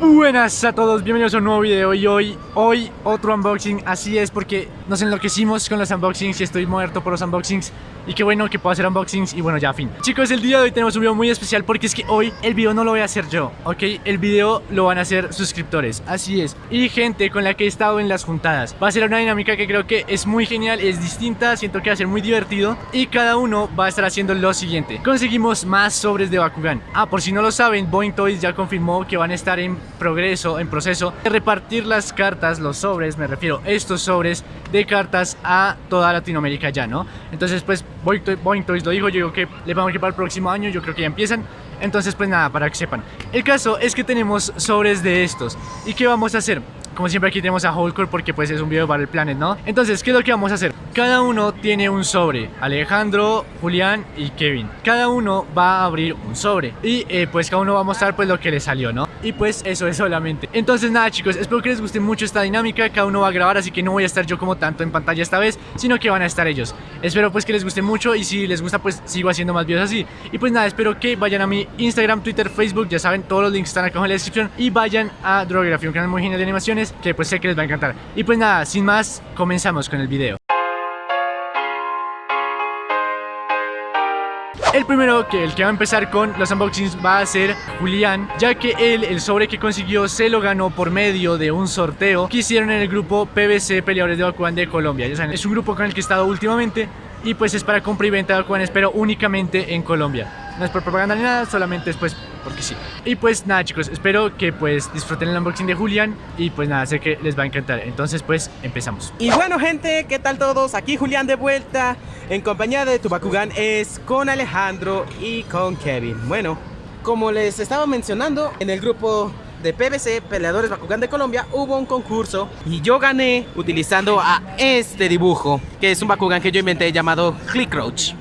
Buenas a todos, bienvenidos a un nuevo video y hoy, hoy otro unboxing, así es porque nos enloquecimos con los unboxings y estoy muerto por los unboxings. Y qué bueno que puedo hacer unboxings y bueno ya fin. Chicos, el día de hoy tenemos un video muy especial porque es que hoy el video no lo voy a hacer yo, ¿ok? El video lo van a hacer suscriptores, así es. Y gente con la que he estado en las juntadas. Va a ser una dinámica que creo que es muy genial, es distinta, siento que va a ser muy divertido Y cada uno va a estar haciendo lo siguiente. Conseguimos más sobres de Bakugan. Ah, por si no lo saben, Boeing Toys ya confirmó que van a estar en progreso, en proceso de repartir las cartas, los sobres, me refiero, estos sobres de cartas a toda Latinoamérica ya, ¿no? Entonces pues Boeing Toys lo dijo, yo digo que le vamos a para el próximo año, yo creo que ya empiezan entonces pues nada, para que sepan El caso es que tenemos sobres de estos ¿Y qué vamos a hacer? Como siempre aquí tenemos a Hulkor porque pues es un video para el Planet, ¿no? Entonces, ¿qué es lo que vamos a hacer? Cada uno tiene un sobre Alejandro, Julián y Kevin Cada uno va a abrir un sobre Y eh, pues cada uno va a mostrar pues lo que le salió, ¿no? Y pues eso es solamente. Entonces nada chicos, espero que les guste mucho esta dinámica. Cada uno va a grabar, así que no voy a estar yo como tanto en pantalla esta vez Sino que van a estar ellos. Espero pues que les guste mucho y si les gusta pues sigo haciendo más videos así. Y pues nada, espero que vayan a mi Instagram, Twitter, Facebook Ya saben, todos los links están acá en la descripción Y vayan a Drography, un canal muy genial de animaciones Que pues sé que les va a encantar. Y pues nada, sin más, comenzamos con el video El primero, que el que va a empezar con los unboxings va a ser Julián Ya que él, el sobre que consiguió, se lo ganó por medio de un sorteo Que hicieron en el grupo PBC Peleadores de Bakugan de Colombia. Ya saben, es un grupo con el que he estado últimamente Y pues es para compra y venta de Bakugan, pero únicamente en Colombia. No es por propaganda ni nada, solamente es pues porque sí Y pues nada chicos, espero que pues disfruten el unboxing de Julián Y pues nada, sé que les va a encantar Entonces pues empezamos Y bueno gente, ¿qué tal todos? Aquí Julián de vuelta En compañía de tu Bakugan es con Alejandro y con Kevin Bueno, como les estaba mencionando En el grupo de PBC, Peleadores Bakugan de Colombia, hubo un concurso y yo gané utilizando a este dibujo, que es un Bakugan que yo inventé llamado Clickroach.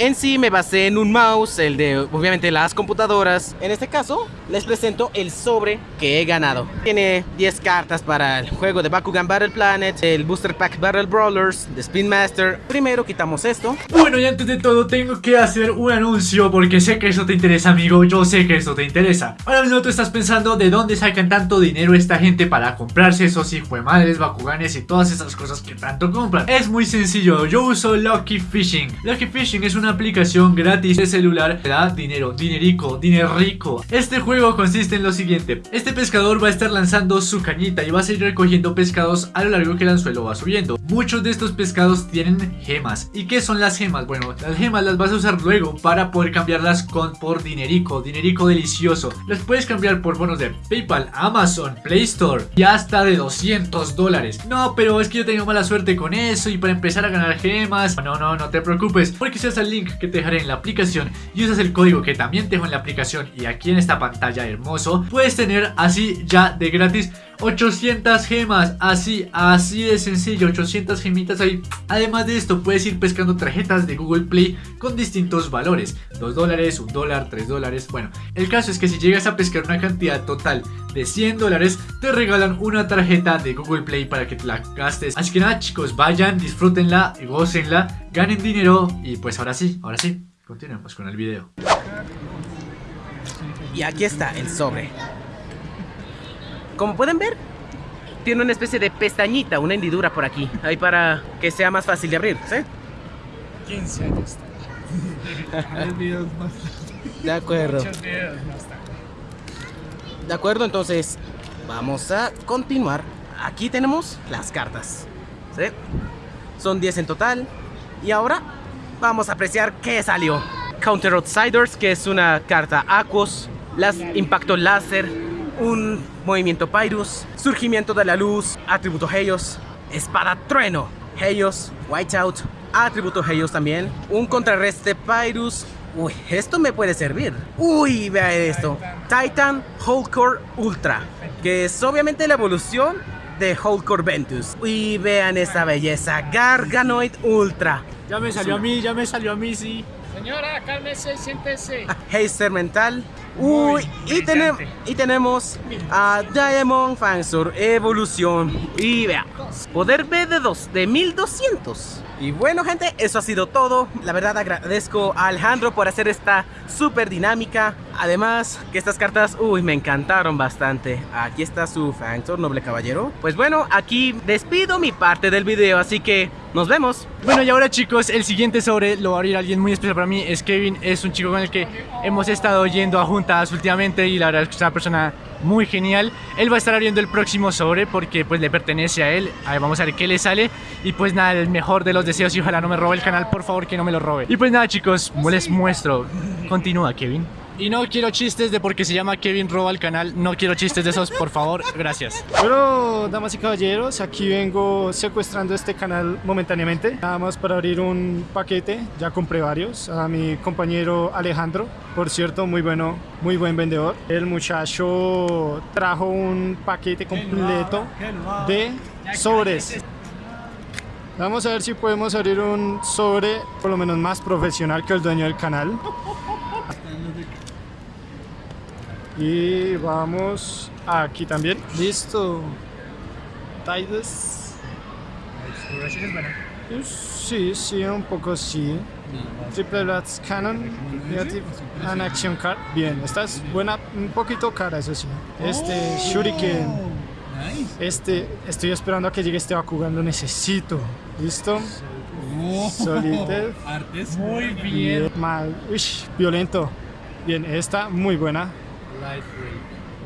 En sí me basé en un mouse, el de obviamente las computadoras. En este caso les presento el sobre que he ganado. Tiene 10 cartas para el juego de Bakugan Battle Planet, el Booster Pack Battle Brawlers, de Spin Master. Primero quitamos esto. Bueno y antes de todo tengo que hacer un anuncio porque sé que eso te interesa amigo, yo sé que eso te interesa. Ahora mismo tú estás pensando de dónde sacan tanto dinero esta gente para comprarse esos hijos de madres, Bakuganes y todas esas cosas que tanto compran. Es muy sencillo, yo uso Lucky Fishing. Lucky Fishing es una aplicación gratis de celular que da dinero, dinerico, dinerico. Este juego consiste en lo siguiente. Este pescador va a estar lanzando su cañita y va a seguir recogiendo pescados a lo largo que el anzuelo va subiendo. Muchos de estos pescados tienen gemas. ¿Y qué son las gemas? Bueno, las gemas las vas a usar luego para poder cambiarlas con, por dinerico, dinerico delicioso. Las puedes cambiar por bonos de PayPal, Amazon, Play Store y hasta de 200 dólares. No, pero es que yo tengo mala suerte con eso y para empezar a ganar gemas. No, no, no te preocupes porque si haces el link que te dejaré en la aplicación y usas el código que también te dejo en la aplicación y aquí en esta pantalla hermoso, puedes tener así ya de gratis 800 gemas, así, así de sencillo, 800 gemitas ahí. Además de esto, puedes ir pescando tarjetas de Google Play con distintos valores, 2 dólares, 1 dólar, 3 dólares. Bueno, el caso es que si llegas a pescar una cantidad total de 100 dólares, te regalan una tarjeta de Google Play para que te la gastes. Así que nada chicos, vayan, disfrútenla y gocenla, ganen dinero y pues ahora sí, ahora sí, continuemos con el video. Y aquí está el sobre. Como pueden ver, tiene una especie de pestañita, una hendidura por aquí. Ahí para que sea más fácil de abrir, ¿sí? 15 años. 10 videos más. De acuerdo. Muchos videos más tarde. De acuerdo, entonces vamos a continuar. Aquí tenemos las cartas. ¿sí? Son 10 en total. Y ahora vamos a apreciar qué salió. Counter Outsiders, que es una carta Aquos. Las Impacto Láser. Un movimiento Pyrus. Surgimiento de la luz. Atributo Helios. Espada Trueno. Helios. Whiteout. Atributo Helios también. Un contrarreste Pyrus. Uy, esto me puede servir. Uy, vea esto. Titan Hulkcore Ultra. Que es obviamente la evolución de Hulkcore Ventus. Uy, vean esta belleza. Garganoid Ultra. Ya me salió a mí, ya me salió a mí, sí. Señora, cálmese, siéntese. Heister Mental. Uy, y, tenem- y tenemos a Diamond Fansor Evolución. Y vea, poder B de, dos, de 1200. Y bueno gente, eso ha sido todo. La verdad agradezco a Alejandro por hacer esta súper dinámica. Además que estas cartas, uy, me encantaron bastante. Aquí está su Factor, noble caballero. Pues bueno, aquí despido mi parte del video, así que nos vemos. Bueno y ahora chicos, el siguiente sobre lo va a abrir alguien muy especial para mí Es Kevin, es un chico con el que hemos estado yendo a juntas últimamente Y la verdad es que es una persona muy genial. Él va a estar abriendo el próximo sobre porque pues le pertenece a él. A ver, Vamos a ver qué le sale. Y pues nada, el mejor de los deseos y ojalá no me robe el canal, por favor que no me lo robe. Y pues nada chicos, les muestro. Continúa Kevin y no quiero chistes de porque se llama Kevin roba el canal. No quiero chistes de esos, por favor, gracias. Bueno, damas y caballeros, aquí vengo secuestrando este canal momentáneamente. Nada más para abrir un paquete, ya compré varios A mi compañero Alejandro, por cierto, muy bueno, muy buen vendedor. El muchacho trajo un paquete completo de sobres. Vamos a ver si podemos abrir un sobre por lo menos más profesional que el dueño del canal Y vamos aquí también. Listo. Tidus. Sí, sí, un poco sí. Triple Blast Cannon. Negative and Action Card. Bien, esta es buena, un poquito cara, eso sí. Este Shuriken. Este, estoy esperando a que llegue este Bakugan, lo necesito. ¿Listo? Solitaire. Artes muy bien. Bien, mal. Uy, violento. Bien, esta muy buena.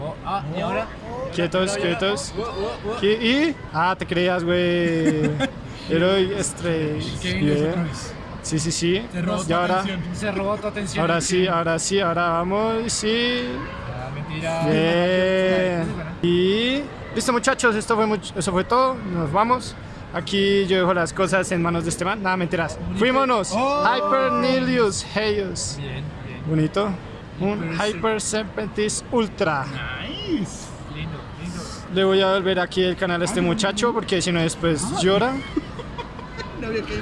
Oh, ah, y ahora Quietos, quietos. Oh, oh, oh. ¿Qué? ¿Y? Ah, te creías, güey. Heroic Stray. Kevin es otra Bien. vez. Sí, sí, sí. Te robó Y tu ahora, atención. se robó tu atención ahora sí, ahora sí, ahora vamos. Sí. Ah, mentira. Bien. Y listo, muchachos. Esto fue much- eso fue todo. Nos vamos. Aquí yo dejo las cosas en manos de este man. Nada, mentiras. Fuímonos. Oh. Hyper Nilius Heius. Bien, bien. Bonito. Un Hyper Serpentis Ultra. Nice. Lindo, lindo. Le voy a volver aquí el canal a este muchacho porque si no después llora.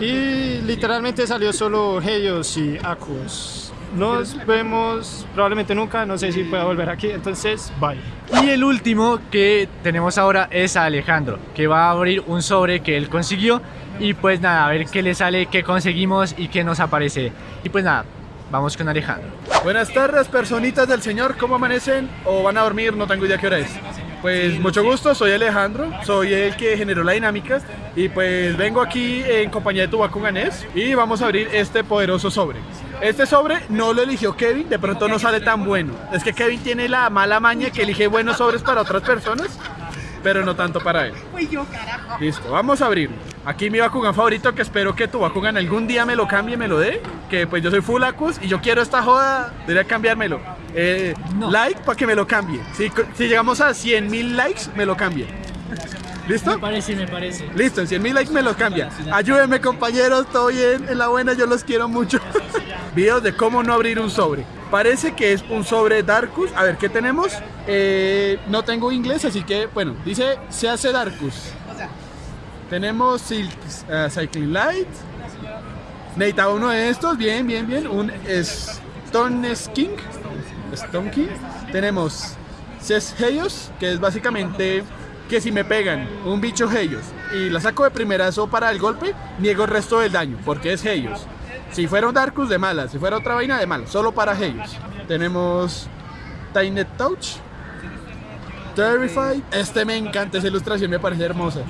Y literalmente salió solo Helios y Aquos. Nos vemos probablemente nunca, no sé si pueda volver aquí, entonces bye. Y el último que tenemos ahora es a Alejandro, que va a abrir un sobre que él consiguió. Y pues nada, a ver qué le sale, qué conseguimos y qué nos aparece. Y pues nada, vamos con Alejandro. Buenas tardes, personitas del Señor, ¿cómo amanecen? ¿O van a dormir? No tengo idea qué hora es. Pues mucho gusto, soy Alejandro, soy el que generó la dinámica y pues vengo aquí en compañía de tu Bakuganés y vamos a abrir este poderoso sobre. Este sobre no lo eligió Kevin, de pronto no sale tan bueno. Es que Kevin tiene la mala maña que elige buenos sobres para otras personas, pero no tanto para él. Listo, vamos a abrir. Aquí mi Bakugan favorito que espero que tu Bakugan algún día me lo cambie y me lo dé. Que pues yo soy Full Acus y yo quiero esta joda, debería cambiármelo. Eh, No. Like para que me lo cambie. Si, si llegamos a 100 mil likes, me lo cambie. ¿Listo? parece, me parece. Listo, en 100 mil likes me lo cambia. Ayúdenme compañeros, todo bien, en la buena, yo los quiero mucho. Videos de cómo no abrir un sobre. Parece que es un sobre Darkus. A ver, ¿qué tenemos? Eh, no tengo inglés, así que, bueno, dice se hace Darkus. Tenemos eh, Cycling Light. Necesitaba uno de estos, bien, bien, bien. Un Stone King. Stone King. Tenemos Ces Helios, que es básicamente que si me pegan un bicho Helios y la saco de primerazo para el golpe, niego el resto del daño, porque es Helios. Si fuera un Darkus, de mala. Si fuera otra vaina, de mala. Solo para Helios. Tenemos Tiny Touch. Terrified. Este me encanta, esa ilustración me parece hermosa.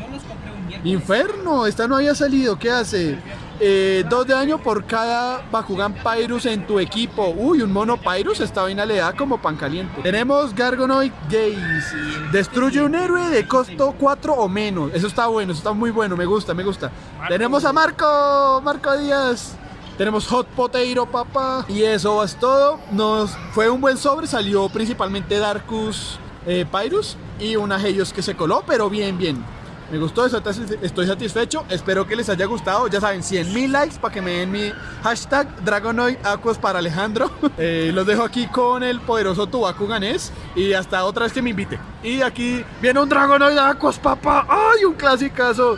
Inferno, esta no había salido, ¿qué hace? Eh, dos de daño por cada Bakugan Pyrus en tu equipo. Uy, un mono Pyrus, esta vaina le da como pan caliente. Tenemos Gargonoid Gaze. Destruye un héroe de costo 4 o menos. Eso está bueno, eso está muy bueno, me gusta, me gusta. Tenemos a Marco, Marco Díaz. Tenemos Hot Potato, papá. Y eso es todo. Nos fue un buen sobre, salió principalmente Darkus eh, Pyrus y una Helios que se coló, pero bien, bien. Me gustó, estoy satisfecho. Espero que les haya gustado. Ya saben, 100 mil likes para que me den mi hashtag Dragonoid Aquos para Alejandro. Eh, los dejo aquí con el poderoso Tubaku Ganés. Y hasta otra vez que me invite. Y aquí viene un Dragonoid Aquos, papá. ¡Ay, un clasicazo!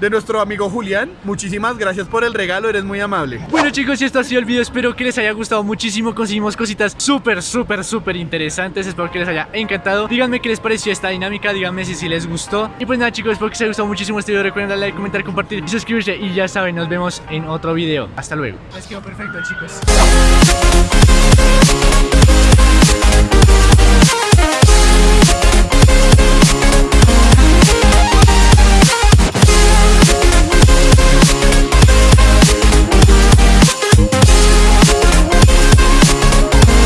De nuestro amigo Julián. Muchísimas gracias por el regalo, eres muy amable. Bueno chicos, y esto ha sido el video, espero que les haya gustado muchísimo. Conseguimos cositas súper, súper, súper interesantes. Espero que les haya encantado. Díganme qué les pareció esta dinámica, díganme si, si les gustó. Y pues nada chicos, espero que les haya gustado muchísimo este video. Recuerden darle like, comentar, compartir y suscribirse. Y ya saben, nos vemos en otro video. Hasta luego. Les quedó perfecto, chicos.